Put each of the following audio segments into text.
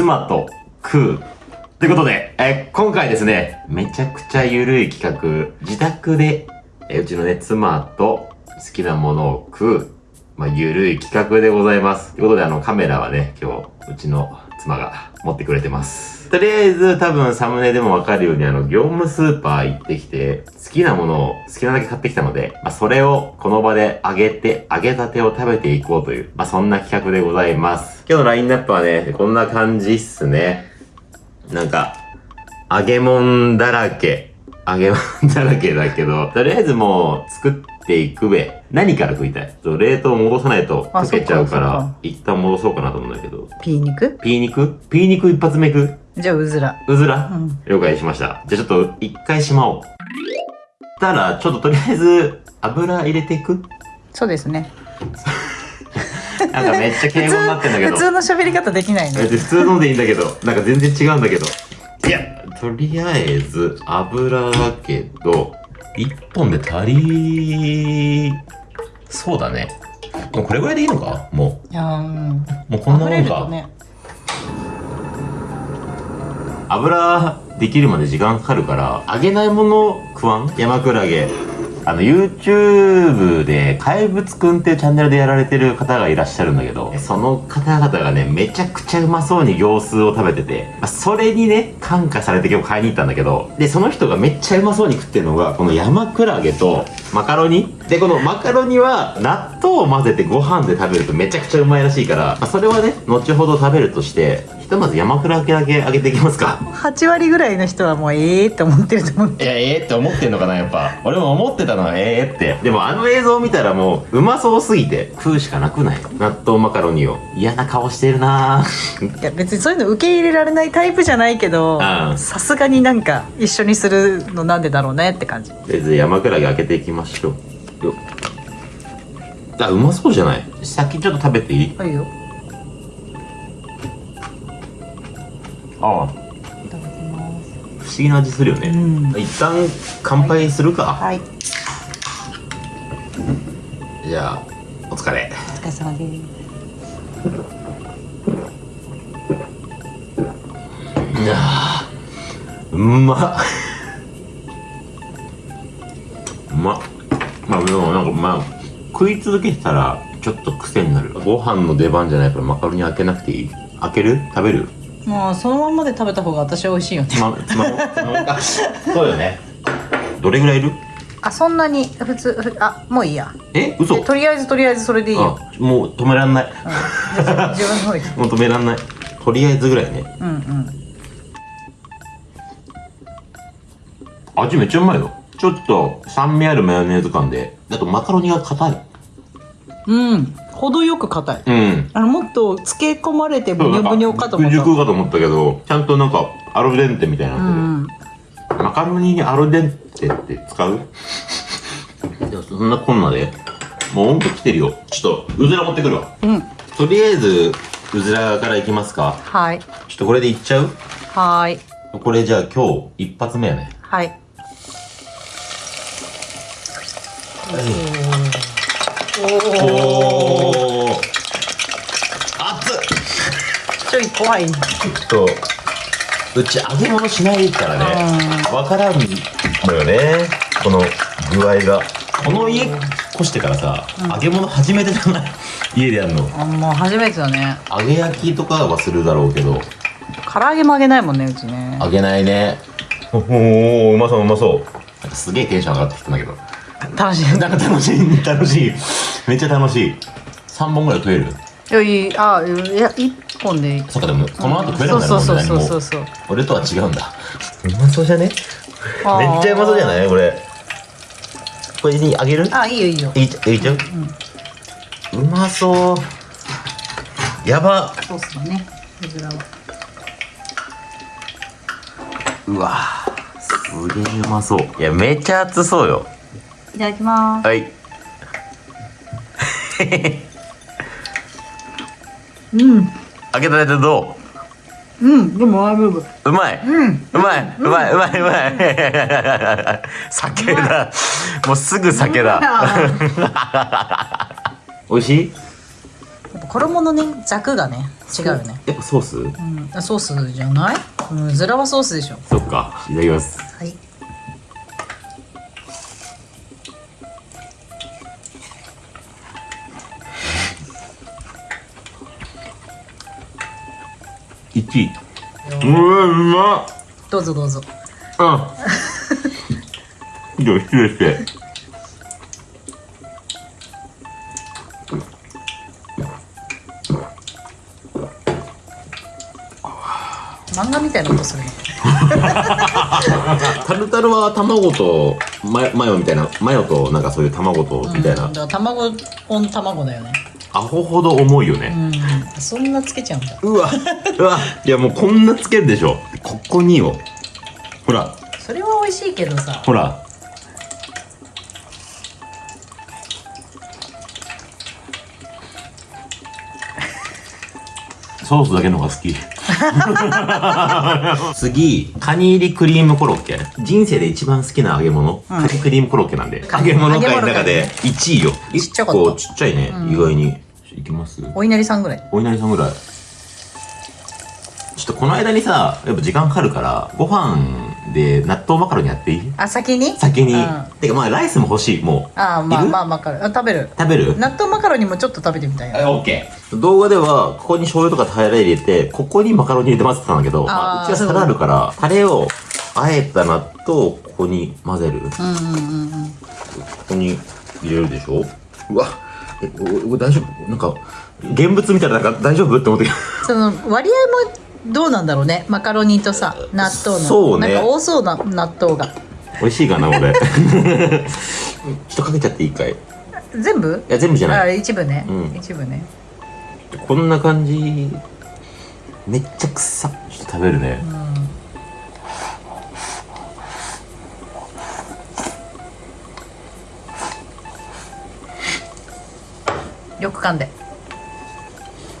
妻と食う。ということで、えー今回ですね、めちゃくちゃゆるい企画、自宅で、えーうちのね、妻と好きなものを食う、まあ、ゆるい企画でございます。ということで、あの、カメラはね、今日、うちの妻が持ってくれてます。とりあえず、多分サムネでもわかるように、あの、業務スーパー行ってきて、好きなものを好きなだけ買ってきたので、まあ、それをこの場で揚げて、揚げたてを食べていこうという、まあ、そんな企画でございます。今日のラインナップはね、こんな感じっすね。なんか、揚げ物だらけ。揚げ物だらけだけど、とりあえずもう作っていくべ。何から食いたい？冷凍戻さないとあ溶けちゃうから一旦戻そうかなと思うんだけど。ピー肉？ピー肉？ピー肉一発目食うじゃあうずらうずら、うん了解しました。じゃあちょっと一回しまおう。たら、ちょっととりあえず油入れていく？そうですね なんかめっちゃ敬語になってんだけど。普通の喋り方できないね普通のでいいんだけど、なんか全然違うんだけど。いや、とりあえず油だけど、一本で足り、そうだね。もうこれぐらいでいいのか？もいやーうんう。もうこんなもんか。ね油できるまで時間かかるから、揚げないもの食わん？山クラゲ。あの、YouTube で、怪物くんっていうチャンネルでやられてる方がいらっしゃるんだけど、その方々がね、めちゃくちゃうまそうに行数を食べてて、まあそれにね、感化されて今日買いに行ったんだけど、で、その人がめっちゃうまそうに食ってるのが、この山クラゲとマカロニ。で、このマカロニは納豆を混ぜてご飯で食べるとめちゃくちゃうまいらしいから、まあそれはね、後ほど食べるとして、とまず山クラゲだけ揚げていきますか。8割ぐらいの人はもうええって思ってると思ういや、ええって思ってんのかな、やっぱ。俺も思ってたのはええって。でもあの映像を見たらもう、うまそうすぎて、食うしかなくない？納豆マカロニを。嫌な顔してるなぁ。いや別にそういうの受け入れられないタイプじゃないけどうんさすがになんか一緒にするのなんでだろうねって感じとりあえず山クラゲ開けていきましょう。よっあ、うまそうじゃない？先ちょっと食べていい？はいよああ、いただきます不思議な味するよね。うん。一旦乾杯するか。はい。じゃあ、お疲れ。お疲れ様です。いやーうまっ。うまっ。まあでもなんかまあ食い続けてたらちょっと癖になる。ご飯の出番じゃないからマカロニ開けなくていい？開ける？食べる？もうそのまんまで食べた方が私は美味しいよね。つまつまもうつまもそうよね。どれぐらいいる？あそんなに？普通ふあもういいや。え嘘？えとりあえずとりあえずそれでいいよ、あもう止めらんない。うん、じゃあ自分の方行く。もう止めらんない。とりあえずぐらいね。うんうん。味めっちゃうまいよ。ちょっと酸味あるマヨネーズ感で。あとマカロニが硬いうん。程よく硬い。うん。あのもっと漬け込まれてブニョブニョかと思った。熟かと思ったけどちゃんとなんかアルデンテみたいなってる、ん。マカロニにアルデンテって使う？いやそんなこんなで。もう温度来てるよ。ちょっとうずら持ってくるわ。うん。とりあえずうずらからいきますか。はい。ちょっとこれでいっちゃう？はい。これじゃあ今日一発目やね。はいおお熱っ。ちょい怖いね。ちょっとうち揚げ物しないからね。わからんのよね。この具合が。この家越してからさ、揚げ物初めてじゃない？家でやるの？あもう初めてだね。揚げ焼きとかはするだろうけど唐揚げも揚げないもんねうちね揚げないねおおうまそううまそうなんかすげえテンション上がってきたんだけど楽しい。なんか楽しい。楽しい。めっちゃ楽しい。3本ぐらい食える？いやいい。あいや一本でいい。そっかでもこの後食えるそうそうもんね何も。そうそうそう。俺とは違うんだ。うまそうじゃね？めっちゃうまそうじゃない？これこれにあげる？あいいよいいよ。いいちゃいいちゃう、うまそう。やば。ソースだねうずらは。うわすげえうまそう。いやめっちゃ熱そうよいただきます。はい。うん。開けたてどう？ん。でもううまい、うん。うまい。うまい。うまい。うまい。酒だ。もうすぐ酒だ。美味しい？やっぱ衣のねザクがね違うよね。やっぱソース？うん。あソースじゃない？うん。ズラはソースでしょ。そっか。いただきます。はい1位うわうまっ。どうぞどうぞ。あ以上失礼して。漫画みたいなことするね。タルタルは卵とマヨマヨみたいなマヨとなんかそういう卵とみたいな、うん、だから卵オン卵だよねアホほど重いよね、うん。そんなつけちゃうんだ。うわうわ。いやもうこんなつけるでしょ。ここによ。ほら。それは美味しいけどさ。ほらソースだけの方が好き。次カニ入りクリームコロッケ。人生で一番好きな揚げ物、カニクリームコロッケなんで。揚げ物界の中で1位よ。ちっちゃかった。1個ちっちゃいね、意外に。いきます。お稲荷さんぐらい。お稲荷さんぐらい。ちょっとこの間にさやっぱ時間かかるからご飯で納豆マカロニやっていい？あ先に？先に、うん。てかまあライスも欲しい。もうああまあまあわかるあ食べる。食べる？納豆マカロニもちょっと食べてみたいな。あオッケー。動画ではここに醤油とかタレ入れてここにマカロニ入れてますって言ったんだけどまあ、あーうちは皿あるからタレをあえた納豆をここに混ぜる。こうんうんうんうん。こに入れるでしょ？うわ。えおお大丈夫？なんか現物みたいななんか大丈夫？って思って。その割合もどうなんだろうね。マカロニとさ納豆の。そうね。なんか多そうな納豆が。美味しいかな俺 ちょっとかけちゃっていいかい。い全部？や全部じゃない。あ一部ね、うん。一部ね。こんな感じ。めっちゃ臭っちょっと食べるね、よく噛んで。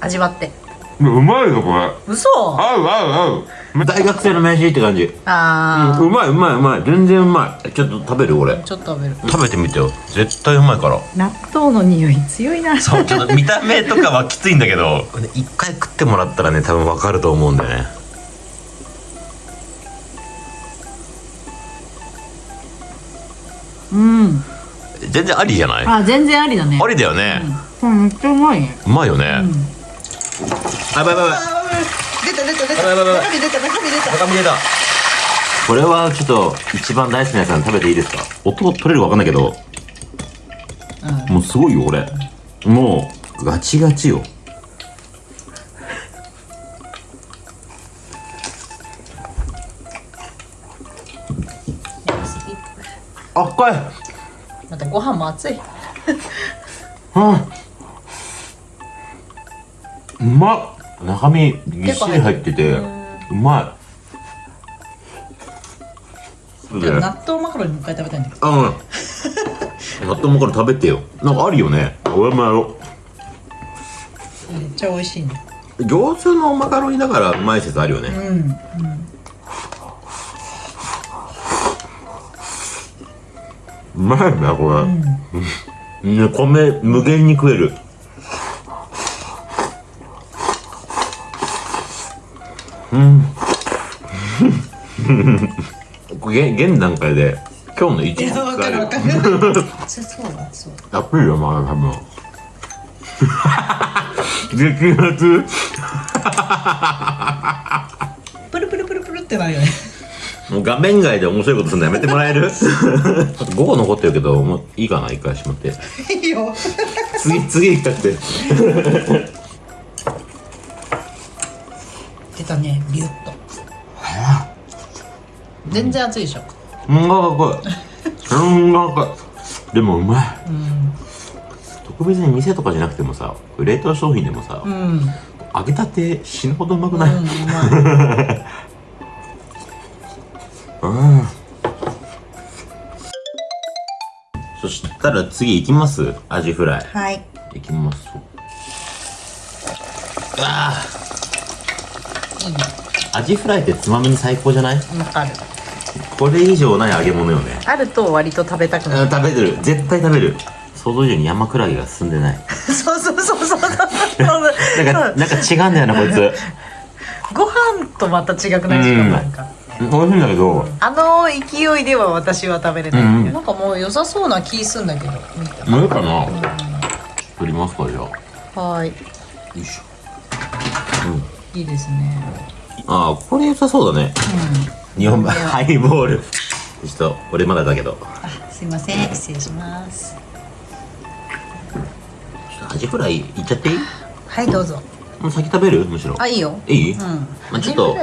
味わってうまいよこれ。嘘。合う合う合う。大学生の飯って感じ、あうまいうまいうまい。全然うまい。ちょっと食べる俺。ーちょっと食べる。食べてみてよ。絶対うまいから。納豆の匂い強いな。そうちょっと見た目とかはきついんだけど。一回食ってもらったらね多分わかると思うんだよね。うん。全然ありじゃない？あ全然ありだね。ありだよね、これめっちゃうまいね。うまいよね、あやばいやばばい。出た出た出た。中身出た中身出た。中身出た。これはちょっと一番大好きなやつなんで食べていいですか？音取れるかわかんないけど。もうすごいよこれ。もうガチガチよ。あっこいまたご飯も熱い。うん。うまっ中身ぎっしり入っててうまい。納豆マカロニもう一回食べたいんだけど。うん。納豆もから食べてよ。なんかあるよね。俺もやろめっちゃ美味しいねう餃子のマカロニだからうまい説あるよね。うんうまいなこれ、うん、ね米無限に食えるうん。現現段階で今日の一日わかるわかるそうそうそうだやっぱりよまだ多分激熱プルプルプルプルってなるよねもう画面外で面白いことするのやめてもらえる5個残ってるけどもういいかな一回しまっていいよ次次行きたくて出たねビュッと。全然熱いでしょ。うんがかいうんがかいでもうまい。うん。特別に店とかじゃなくてもさ冷凍商品でもさ、うん。うん揚げたて死ぬほどうまくない、うまい。うん。そしたら次行きます？アジフライ。はい。行きます。うわいいねーアジフライってつまみに最高じゃない？わかる。これ以上ない揚げ物よね。あると割と食べたくなる。あ食べてる。絶対食べる。想像以上に山クラゲが進んでない。そうそうそうそう。そうなんかなんか違うんだよなこいつ。ご飯とまた違くないしかか。美味しいんだけど。あの勢いでは私は食べれない、うんうん。なんかもう良さそうな気すんだけど見た。無理かな？取りますかじゃあ。はい。よいしょ。うんいいですね。ああこれ良さそうだね。日本版ハイボール。ちょっと俺まだだけど。あすいません。失礼します。ちょっとアジフライいっちゃっていい？はいどうぞ。もう先食べる？むしろ。あいいよ。いい、うん。まあ、ちょっと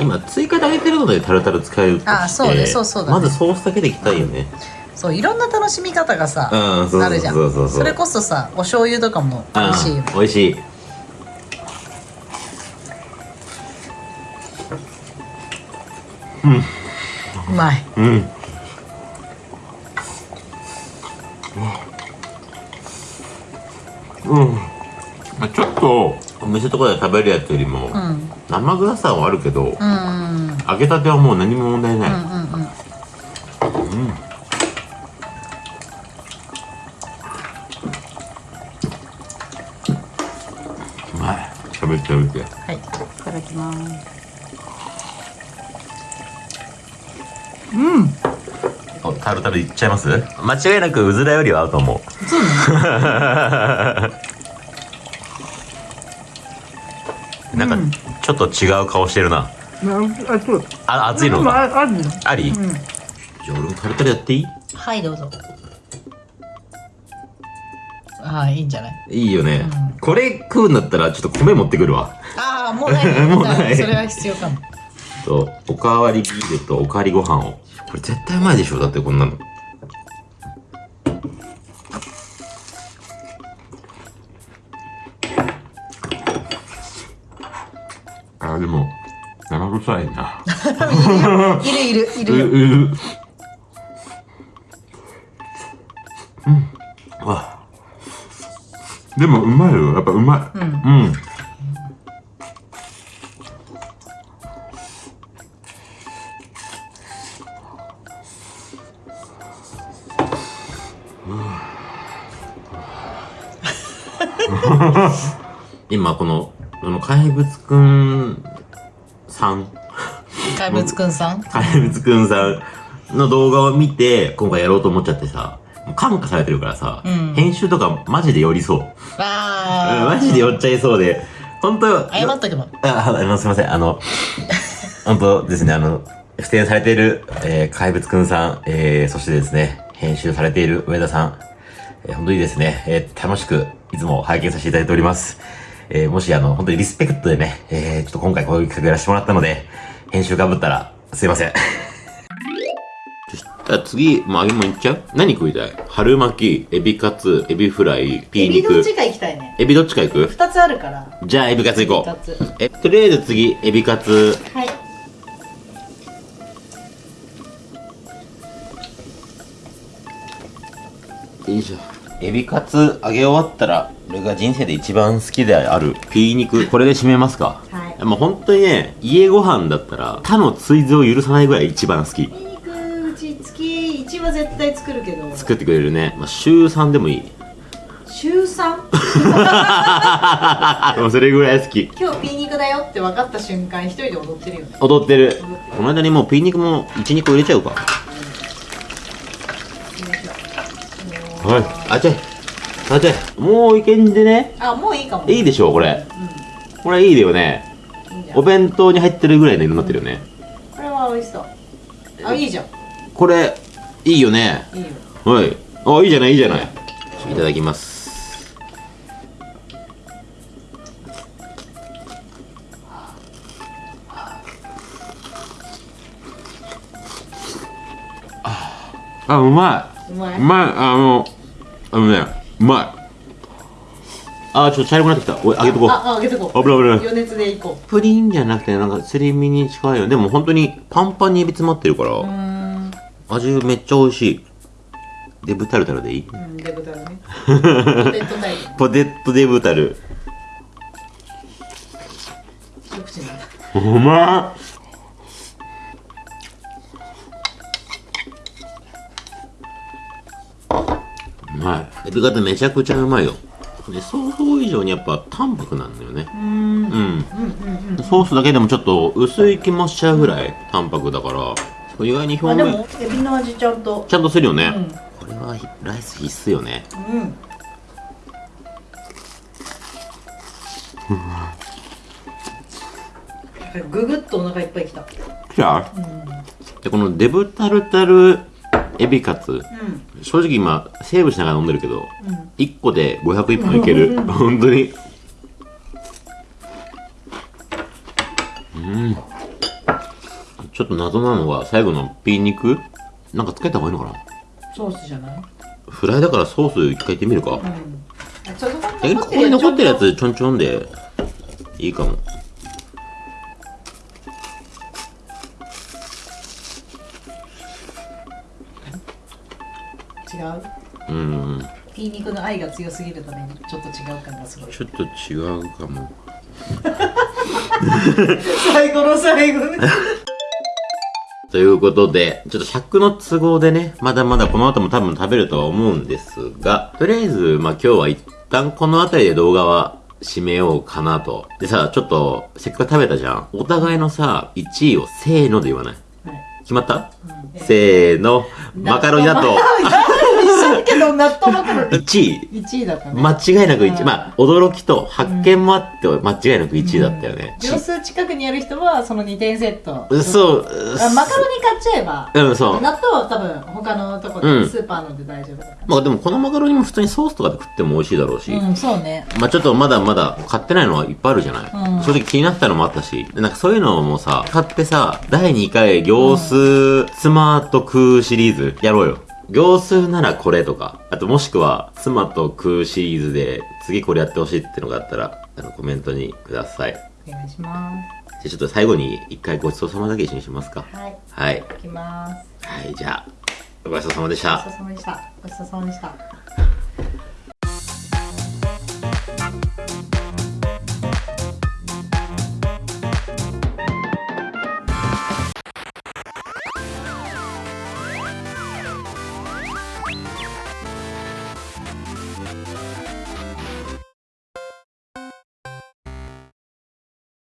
今追加で揚げてるのでタルタル使えるあそうね。そうそうだね。まずソースだけでいきたいよね。そういろんな楽しみ方がさ、うんあるじゃん。それこそさお醤油とかも美味しいよ美味しいうまい。うん。うん。まあちょっと。お店とかで食べるやつよりも、うん。うん生臭さはあるけど、うん。うん揚げたてはもう何も問題ない、うん。うん。うまい。食べて食べて。はい。いただきますおタルタルいっちゃいます？間違いなくうずらよりは合うと思う。そうなんかちょっと違う顔してるな。あそう。あ熱いのか？ああるのあり、ん。じゃあ俺もタルタルやっていい？はいどうぞ。ああいいんじゃない？いいよね、うん。これ食うんだったらちょっと米持ってくるわ。ああもうない。もうない。それは必要かもとおかわりビールとおかわりご飯を。これ絶対うまいでしょだってこんなの。あでも生臭いな。いるいるいる うよううん。あ。でもうまいよ。やっぱうまい。うん。うん今このあの怪物くんさん。怪物くんさん？怪物くんさんの動画を見て今回やろうと思っちゃってさ感化されてるからさ、うん。編集とかマジで寄りそう、うんああマジで寄っちゃいそうで。本当謝っとけば。あ、あの、すみません。あの、本当ですね、あの、出演されている、えー、怪物くんさん、えー、そしてですね、編集されている上田さん、えー、本当にですね、えー、楽しく、いつも拝見させていただいております。えー、もしあの、本当にリスペクトでね、えー、ちょっと今回こういう企画やらせてもらったので、編集かぶったら、すいません。そしたら次、もう揚げ物いっちゃう？何食いたい？春巻き、エビカツ、エビフライ、ピー肉。か行きたいねエビどっちか行く？二つあるからじゃあエビカツ行こ二つう。え、とりあえず次、エビカツ。エビカツ揚げ終わったら、俺が人生で一番好きである、ピー肉、これで締めますか？はいもう本当にね、家ご飯だったら、他の追随を許さないぐらい一番好き。肉うち月1は絶対作るけど作ってくれるね。まあ、週3でもいい。週 3? もうそれぐらい好き。今日ピー肉だよって分かった瞬間一人で踊ってるよね踊ってる。この間にもうピー肉も1、2個入れちゃうか。はい。あちゃい。あちゃい。もういけんでね。あもういいかもいいでしょう、これ。これいいだよね。お弁当に入ってるぐらいの色になってるよね。これは美味しそうあいいじゃんこれ、いいよね。いいよはい。あ、いいじゃない、いいじゃない。いただきます。あ、うまい。うまいうまい。あの、あのね、うまい。あ、ちょっと茶色くなってきた。おい、あげとこう。あああげてこう危ない危ない。余熱でいこプリンじゃなくて、なんかすり身に近いよ。でも本当にパンパンにエビ詰まってるから、味めっちゃ美味しい。デブタルタルでいいうんデブタルね ポテトデブタル。うまっうまい。エビ型めちゃくちゃうまいよ。で、想像以上にやっぱ淡白なんだよね。うん。うん。ソースだけでもちょっと薄い気もしちゃうぐらい淡白だから、意外にあ表面、でもエビの味ちゃんと。ちゃんとするよね。うん。これはライス必須よね。うん。ググッとお腹いっぱいきた。じゃあ、でこのデブタルタルエビカツ、うん。正直今セーブしながら飲んでるけど、うん。1個で501本いける。本当に。うん。ちょっと謎なのは最後のピー肉？なんかつけた方がいいのかな？ソースじゃない？フライだからソース一回いってみるか、うん。ここに残ってるやつちょんちょんでいいかも違う？うん。ピー肉の愛が強すぎるためにちょっと違う感がすごい。ちょっと違うかも。最後の最後。に ということで、ちょっと尺の都合でね、まだまだこの後も多分食べるとは思うんですが、とりあえず、まあ今日は一旦この辺りで動画は締めようかなと。でさ、ちょっと、せっかく食べたじゃん。お互いのさ、1位をせーので言わない？決まった、せーの、マカロニだと、けど納豆マカロニ1位。1位だったね。間違いなく1位。うん。まあ、驚きと発見もあって、間違いなく1位だったよね。秒数近くにある人はその2点セット。そう、あマカロニ買っちゃえばうん、そう。納豆は多分他のとこうん。でスーパーので大丈夫だかまあでもこのマカロニも普通にソースとかで食っても美味しいだろうし。らうんそうね。まあちょっとまだまだ買ってないのはいっぱいあるじゃない、うん。正直気になったのもあったし、でなんかそういうのもさ、買ってさ、第2回行数妻と食うシリーズやろうよ。行数ならこれとか、あともしくは妻と食うシリーズで次これやってほしいってのがあったら、あのコメントにください。じゃお願いしまあちょっと最後に一回ごちそうさまだけ一緒にしますか。すはいはい。いきますはい、じゃあ、ごちそうさまでしたごち。そうさまでしたごちそうさまでした